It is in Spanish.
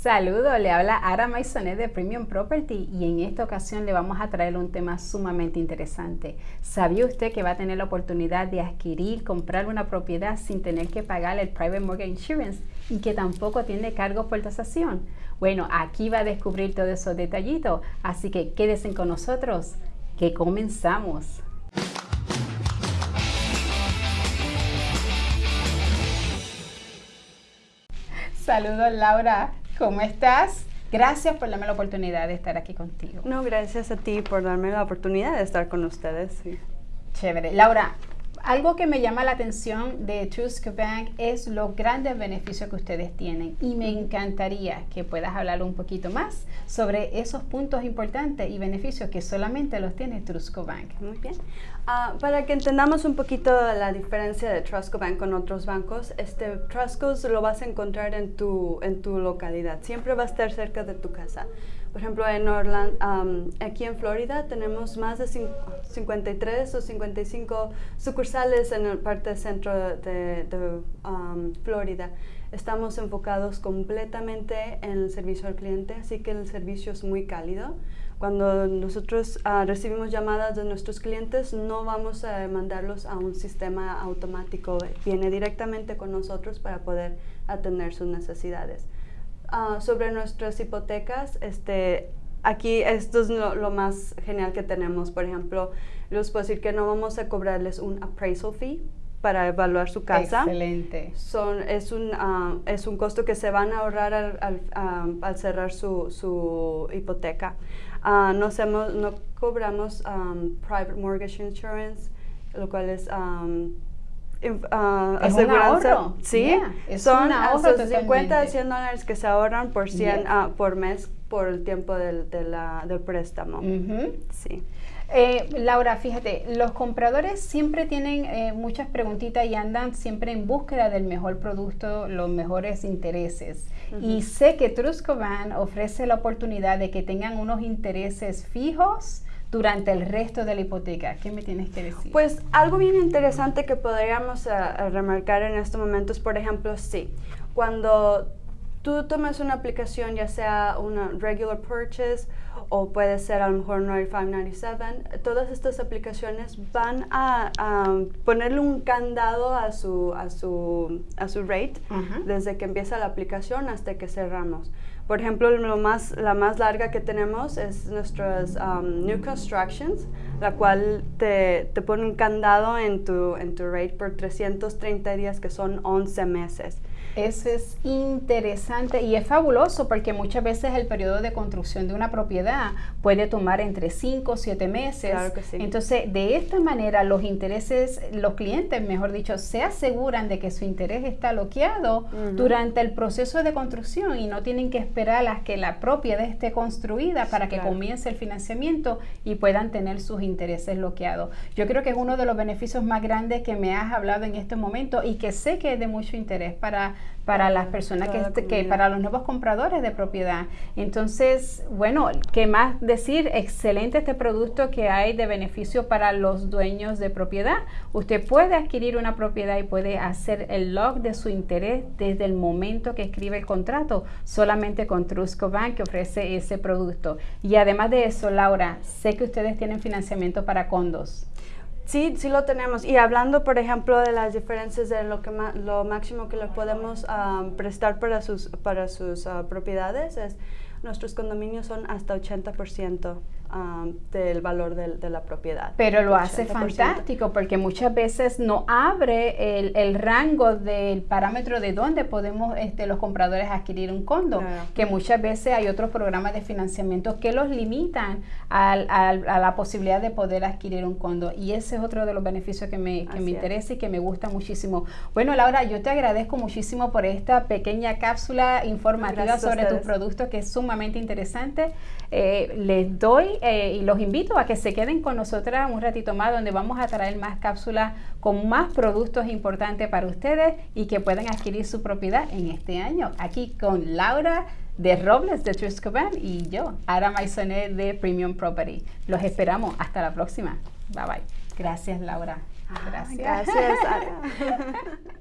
Saludos, le habla Ara Maisonet de Premium Property y en esta ocasión le vamos a traer un tema sumamente interesante. ¿Sabía usted que va a tener la oportunidad de adquirir, comprar una propiedad sin tener que pagar el Private Mortgage Insurance y que tampoco tiene cargos por tasación? Bueno, aquí va a descubrir todos esos detallitos, así que quédense con nosotros, que comenzamos. Saludos Laura. ¿Cómo estás? Gracias por darme la oportunidad de estar aquí contigo. No, gracias a ti por darme la oportunidad de estar con ustedes. Chévere. Laura, algo que me llama la atención de Trusco Bank es los grandes beneficios que ustedes tienen y me encantaría que puedas hablar un poquito más sobre esos puntos importantes y beneficios que solamente los tiene Trusco Bank. Muy bien. Ah, para que entendamos un poquito la diferencia de Trusco Bank con otros bancos, este Trusco lo vas a encontrar en tu, en tu localidad. Siempre va a estar cerca de tu casa. Por ejemplo, en Orlando, aquí en Florida tenemos más de 53 o 55 sucursales en el parte centro de, Florida. Estamos enfocados completamente en el servicio al cliente, así que el servicio es muy cálido. Cuando nosotros ah, recibimos llamadas de nuestros clientes, no vamos a mandarlos a un sistema automático, viene directamente con nosotros para poder atender sus necesidades. Ah, sobre nuestras hipotecas, este, aquí esto es lo, más genial que tenemos. Por ejemplo, les puedo decir que no vamos a cobrarles un appraisal fee para evaluar su casa. Excelente. Son, es, un, ah, es un costo que se van a ahorrar al, al, cerrar su, su hipoteca. Uh, no, hacemos, no cobramos private mortgage insurance, lo cual es uh, es un ahorro. Sí, son hasta 50 a 100 dólares que se ahorran por, 100, ah, por mes por el tiempo del, del préstamo. Sí. Eh, Laura, fíjate, los compradores siempre tienen eh, muchas preguntitas y andan siempre en búsqueda del mejor producto, los mejores intereses. Y sé que Truscovan ofrece la oportunidad de que tengan unos intereses fijos durante el resto de la hipoteca. ¿Qué me tienes que decir? Pues algo bien interesante que podríamos eh, remarcar en este momento es, por ejemplo, sí, cuando tú tomas una aplicación, ya sea una regular purchase o puede ser a lo mejor 9597, todas estas aplicaciones van a, ponerle un candado a su, a su, a su rate desde que empieza la aplicación hasta que cerramos. Por ejemplo, lo más, la más larga que tenemos es nuestras um, New Constructions, la cual te, te, pone un candado en tu, en tu rate por 330 días, que son 11 meses. Eso es interesante y es fabuloso porque muchas veces el periodo de construcción de una propiedad puede tomar entre 5 o 7 meses. Claro que sí. Entonces, de esta manera, los intereses, los clientes, mejor dicho, se aseguran de que su interés está bloqueado durante el proceso de construcción y no tienen que esperar a que la propiedad esté construida para que comience el financiamiento y puedan tener sus intereses bloqueados. Yo creo que es uno de los beneficios más grandes que me has hablado en este momento y que sé que es de mucho interés para para las personas que, este, que, para los nuevos compradores de propiedad. Entonces, bueno, ¿qué más decir? Excelente este producto que hay de beneficio para los dueños de propiedad. Usted puede adquirir una propiedad y puede hacer el log de su interés desde el momento que escribe el contrato, solamente con Trusco Bank que ofrece ese producto. Y además de eso, Laura, sé que ustedes tienen financiamiento para condos. Sí, sí lo tenemos. Y hablando, por ejemplo, de las diferencias de lo, que lo máximo que le podemos ah, prestar para sus, para sus ah, propiedades, es nuestros condominios son hasta 80% del valor de, la propiedad. Pero lo hace fantástico porque muchas veces no abre el, rango del parámetro de dónde podemos este, los compradores adquirir un condo, que muchas veces hay otros programas de financiamiento que los limitan a la posibilidad de poder adquirir un condo y ese es otro de los beneficios que me, que me interesa y que me gusta muchísimo. Bueno, Laura, yo te agradezco muchísimo por esta pequeña cápsula informativa sobre tus productos que es sumamente interesante. Eh, les doy eh, y los invito a que se queden con nosotras un ratito más donde vamos a traer más cápsulas con más productos importantes para ustedes y que puedan adquirir su propiedad en este año. Aquí con Laura de Robles de Truscoban y yo, Ara Maisonet de Premium Property. Los esperamos. Hasta la próxima. Bye bye. Gracias, Laura. Gracias. Gracias,